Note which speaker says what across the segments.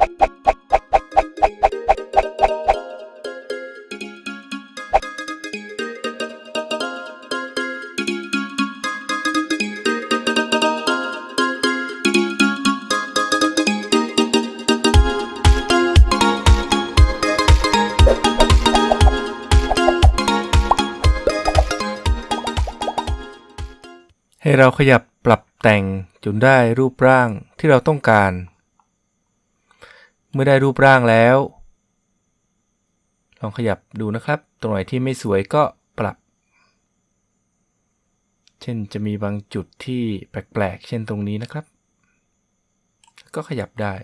Speaker 1: ให้เราขยับปรับแต่งจนได้รูปร่างที่เราต้องการ เมื่อได้รูปร่างแล้ว ลองขยับดูนะครับ ตรงไหนที่ไม่สวยก็ปรับ เช่นจะมีบางจุดที่แปลกๆ เช่นตรงนี้นะครับ ก็ขยับได้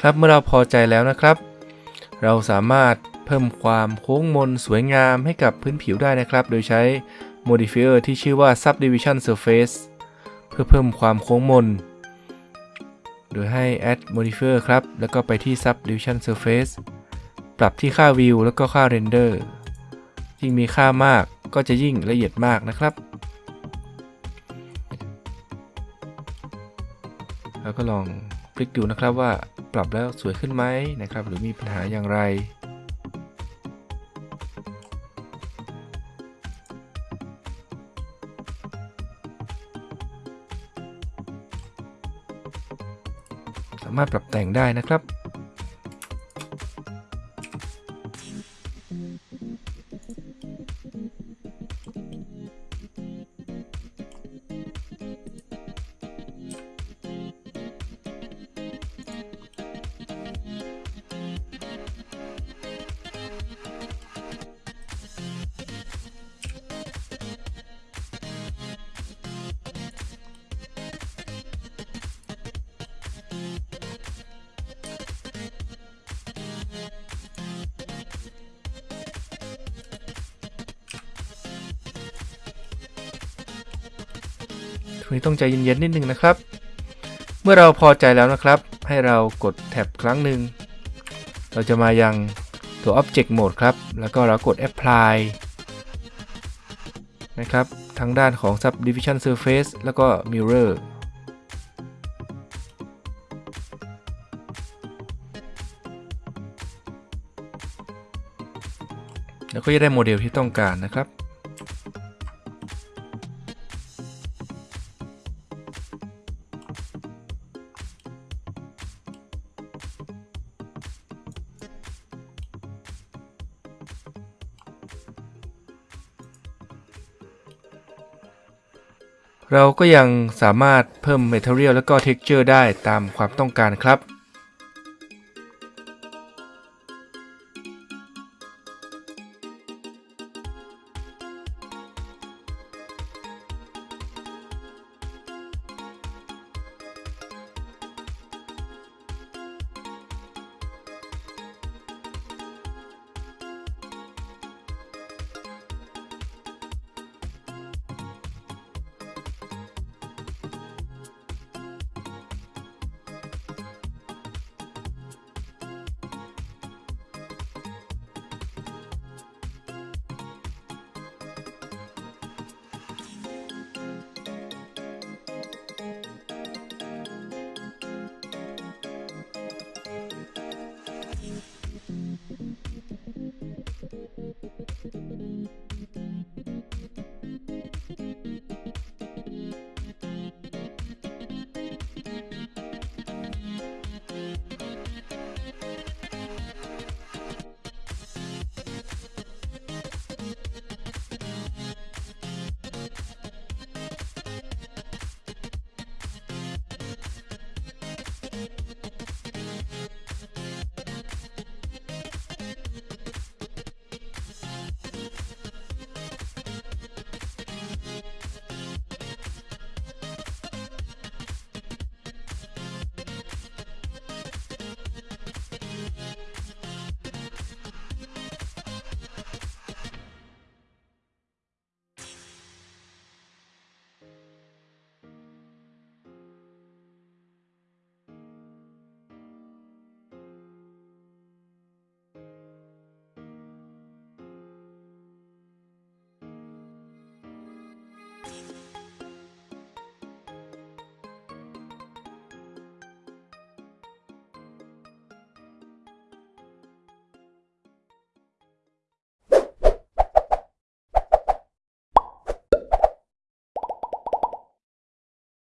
Speaker 1: ครับเมื่อเราพอใจแล้วนะครับ เราสามารถเพิ่มความโค้งมนสวยงามให้กับพื้นผิวได้นะครับ โดยใช้ modifier ที่ชื่อว่า subdivision surface เพื่อเพิ่มความโค้งมน โดยให้ add modifier ครับ แล้วก็ไปที่ subdivision surface ปรับที่ค่า view แล้วก็ค่า render ยิ่งมีค่ามากก็จะยิ่งละเอียดมากนะครับ แล้วก็ลองพลิกดูนะครับว่า ปรับแล้วสวยขึ้นไหมนะครับ หรือมีปัญหาอย่างไร สามารถปรับแต่งได้นะครับ งนี้ต้องใจเย็นๆนิดนึงนะครับ เมื่อเราพอใจแล้วนะครับ ให้เรากดแท็บครั้งหนึ่ง เราจะมายังตัว Object Mode ครับ แล้วก็เรากด Apply นะครับ ทางด้านของ Subdivision Surface แล้วก็ Mirror แล้วก็จะได้โมเดลที่ต้องการนะครับ เราก็ยังสามารถเพิ่ม Material แล้วก็ Texture ได้ตามความต้องการครับ